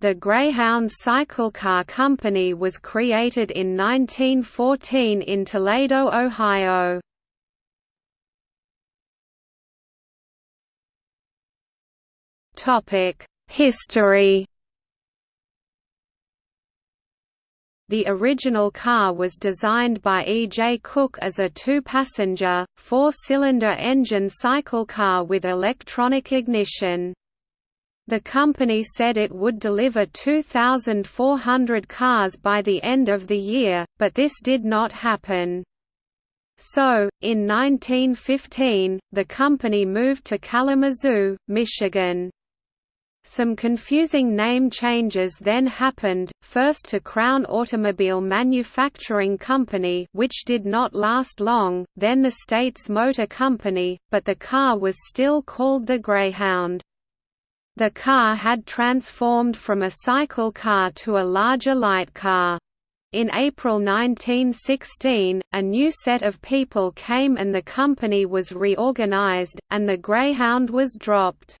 The Greyhound Cycle Car Company was created in 1914 in Toledo, Ohio. History The original car was designed by E. J. Cook as a two-passenger, four-cylinder engine cycle car with electronic ignition. The company said it would deliver 2,400 cars by the end of the year, but this did not happen. So, in 1915, the company moved to Kalamazoo, Michigan. Some confusing name changes then happened, first to Crown Automobile Manufacturing Company which did not last long, then the States motor company, but the car was still called the Greyhound. The car had transformed from a cycle car to a larger light car. In April 1916, a new set of people came and the company was reorganized, and the Greyhound was dropped.